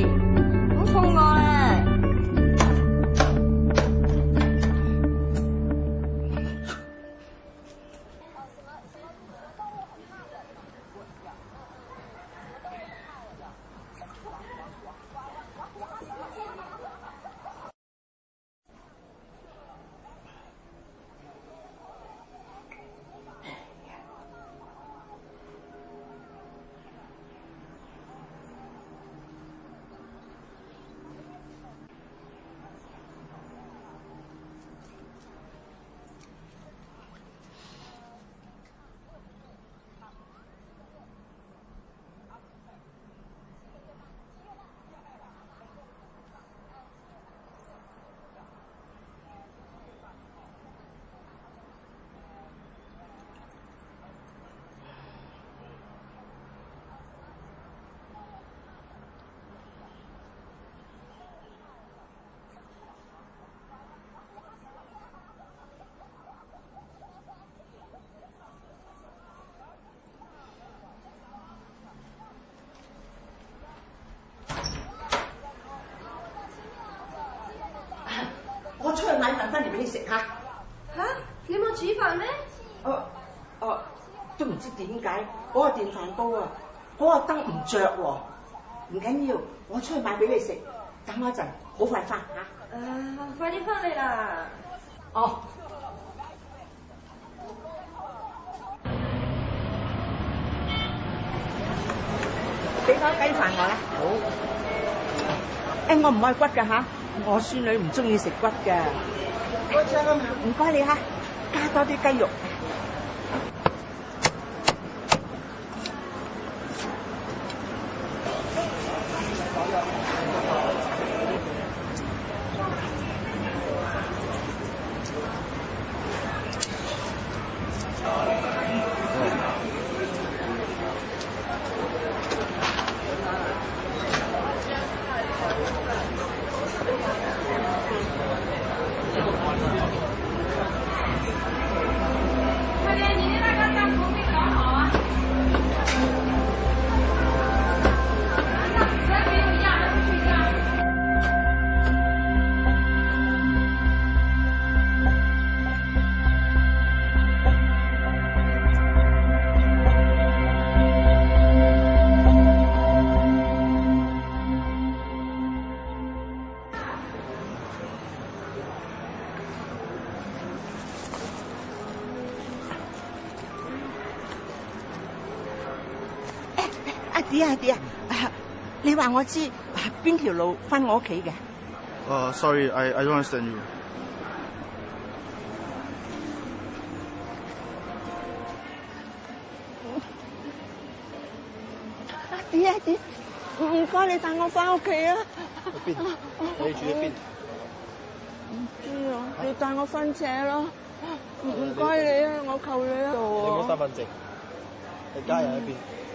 Hey! 煮饭咩？哦哦，都唔知点解嗰个电饭煲啊，嗰个灯唔着喎，唔紧要，我出去买俾你食，等一阵，好快翻吓。啊，快啲翻嚟啦！哦，俾翻鸡饭我啦，好，诶，我唔爱骨噶吓，我孙女唔中意食骨噶。唔该你吓。加多啲鸡肉。点啊点啊！你话我知边条路翻我屋企嘅？哦，sorry，I I don't understand you。啊点啊唔该，你带我翻屋企啊！去边？你住喺边？唔知啊，你带我翻车咯！唔该你啊，我求你啊。你攞身份证，你家人喺边？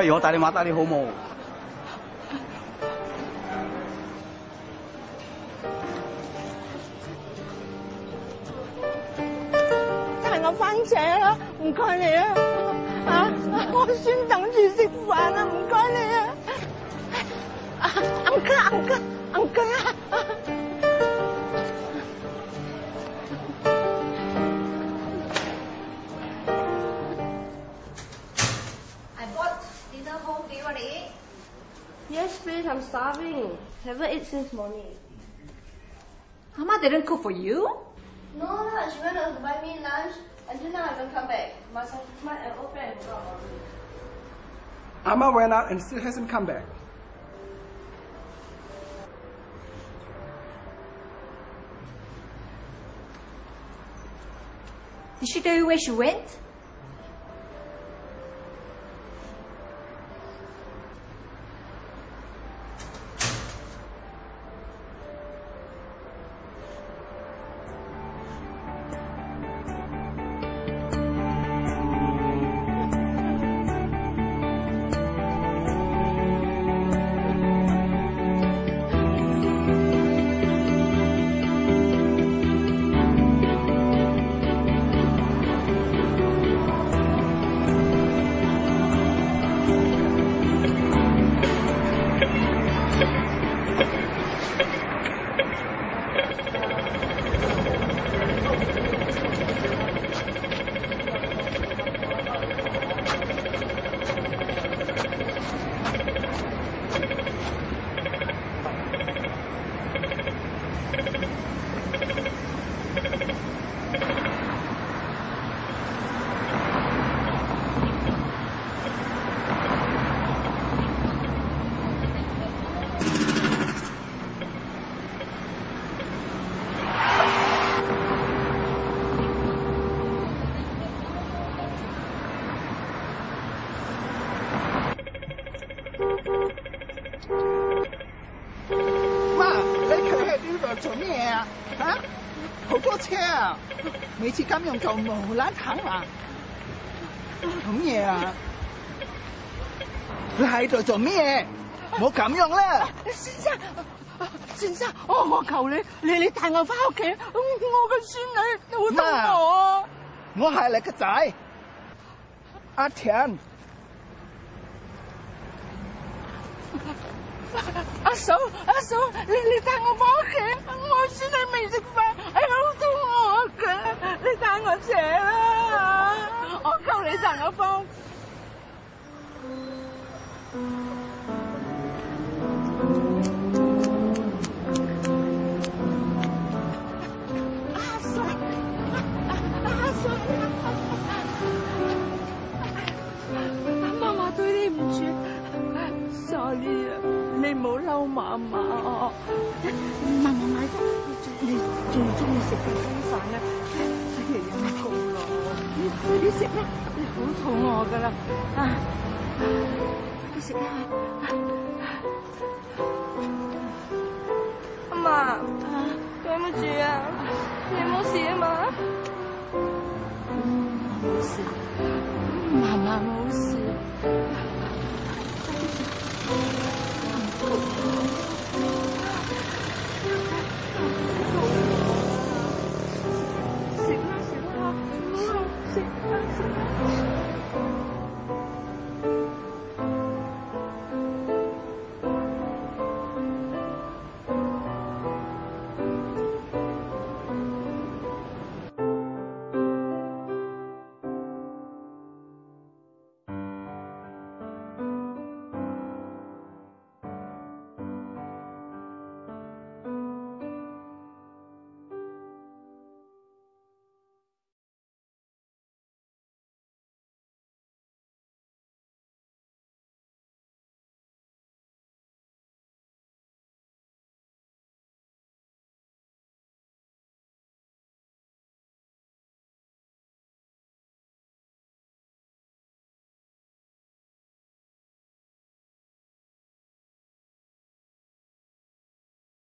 不如我帶你買，帶你好冇。就係我返社啦，唔該你啊，嚇，我先等住食飯啊，唔該你啊，啊，唔該。Never eat since morning. Mama didn't cook for you? No no, she went out to buy me lunch. Until now I haven't come back. My, my uh, old friend is Amma went out and still hasn't come back. Did she tell you where she went? 做咩啊？吓，好多车啊！每次咁样做无啦行啊，咁嘢啊？你喺度做咩？我咁样啦，先生，先生，我我求你，你你带我翻屋企，我嘅孙女会等我。我系你个仔，阿田，阿嫂，阿嫂，你你带我翻屋企。阿阿妈妈对你唔住，sorry 啊，你唔好嬲妈妈哦。妈妈买最最最中意食嘅猪饭啊，我你食咩？你好肚饿噶啦。阿妈，对唔住啊，你冇事事。